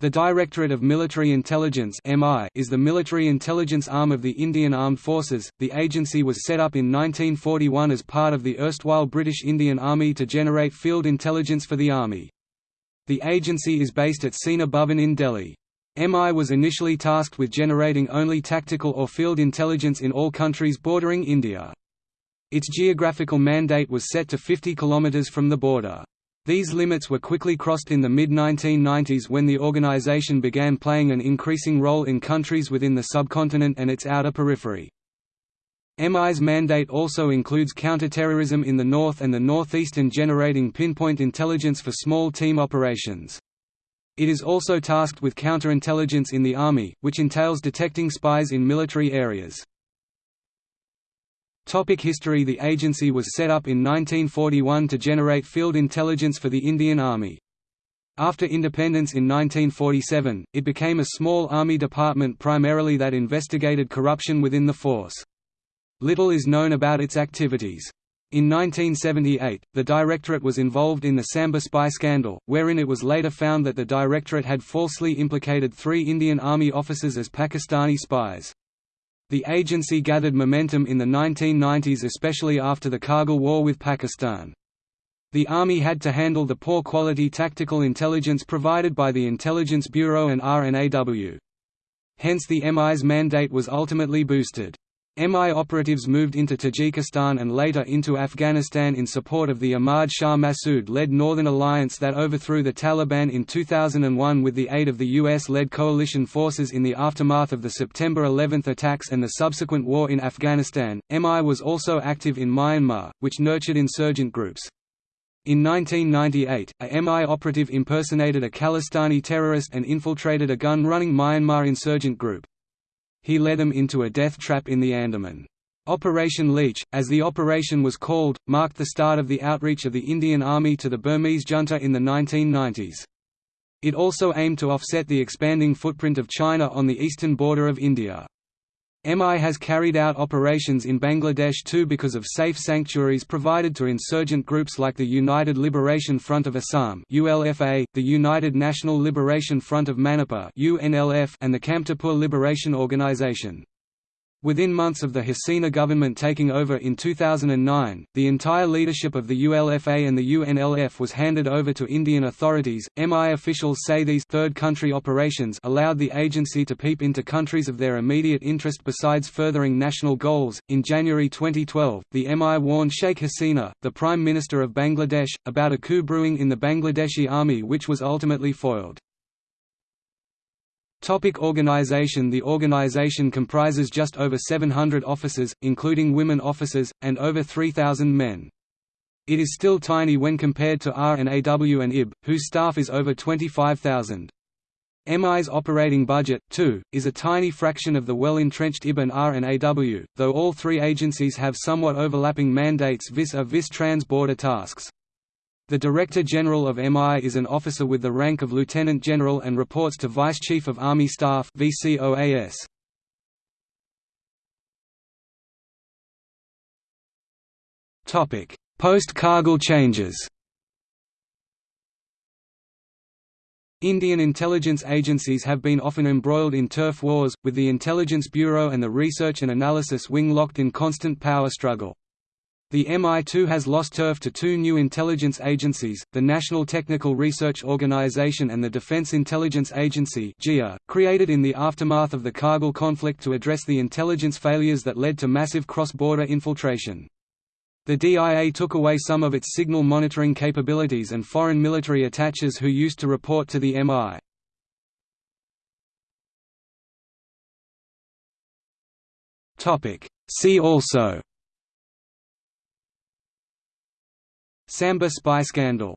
The Directorate of Military Intelligence is the military intelligence arm of the Indian Armed Forces. The agency was set up in 1941 as part of the erstwhile British Indian Army to generate field intelligence for the Army. The agency is based at Sena Bhavan in Delhi. MI was initially tasked with generating only tactical or field intelligence in all countries bordering India. Its geographical mandate was set to 50 km from the border. These limits were quickly crossed in the mid-1990s when the organization began playing an increasing role in countries within the subcontinent and its outer periphery. MI's mandate also includes counter-terrorism in the north and the northeast and generating pinpoint intelligence for small team operations. It is also tasked with counterintelligence in the Army, which entails detecting spies in military areas. Topic history The agency was set up in 1941 to generate field intelligence for the Indian Army. After independence in 1947, it became a small army department primarily that investigated corruption within the force. Little is known about its activities. In 1978, the Directorate was involved in the Samba spy scandal, wherein it was later found that the Directorate had falsely implicated three Indian Army officers as Pakistani spies. The agency gathered momentum in the 1990s especially after the Kargil War with Pakistan. The Army had to handle the poor quality tactical intelligence provided by the Intelligence Bureau and R and AW. Hence the MI's mandate was ultimately boosted. MI operatives moved into Tajikistan and later into Afghanistan in support of the Ahmad Shah Massoud-led Northern Alliance that overthrew the Taliban in 2001 with the aid of the US-led coalition forces in the aftermath of the September 11 attacks and the subsequent war in Afghanistan. MI was also active in Myanmar, which nurtured insurgent groups. In 1998, a MI operative impersonated a Khalistani terrorist and infiltrated a gun-running Myanmar insurgent group. He led them into a death trap in the Andaman. Operation Leech, as the operation was called, marked the start of the outreach of the Indian Army to the Burmese junta in the 1990s. It also aimed to offset the expanding footprint of China on the eastern border of India. MI has carried out operations in Bangladesh too because of safe sanctuaries provided to insurgent groups like the United Liberation Front of Assam (ULFA), the United National Liberation Front of Manipur (UNLF), and the Kamtapur Liberation Organization. Within months of the Hasina government taking over in 2009, the entire leadership of the ULFA and the UNLF was handed over to Indian authorities. MI officials say these third country operations allowed the agency to peep into countries of their immediate interest besides furthering national goals. In January 2012, the MI warned Sheikh Hasina, the Prime Minister of Bangladesh, about a coup brewing in the Bangladeshi army which was ultimately foiled. Topic organization The organization comprises just over 700 officers, including women officers, and over 3,000 men. It is still tiny when compared to R and AW and IB, whose staff is over 25,000. MI's operating budget, too, is a tiny fraction of the well-entrenched IB and R and AW, though all three agencies have somewhat overlapping mandates vis-a-vis trans-border tasks. The Director General of MI is an officer with the rank of Lieutenant General and reports to Vice Chief of Army Staff VCOAS. Topic: Post-Kargil changes. Indian intelligence agencies have been often embroiled in turf wars, with the Intelligence Bureau and the Research and Analysis Wing locked in constant power struggle. The MI2 has lost turf to two new intelligence agencies, the National Technical Research Organization and the Defense Intelligence Agency created in the aftermath of the Kargil conflict to address the intelligence failures that led to massive cross-border infiltration. The DIA took away some of its signal monitoring capabilities and foreign military attaches who used to report to the MI. See also Samba spy scandal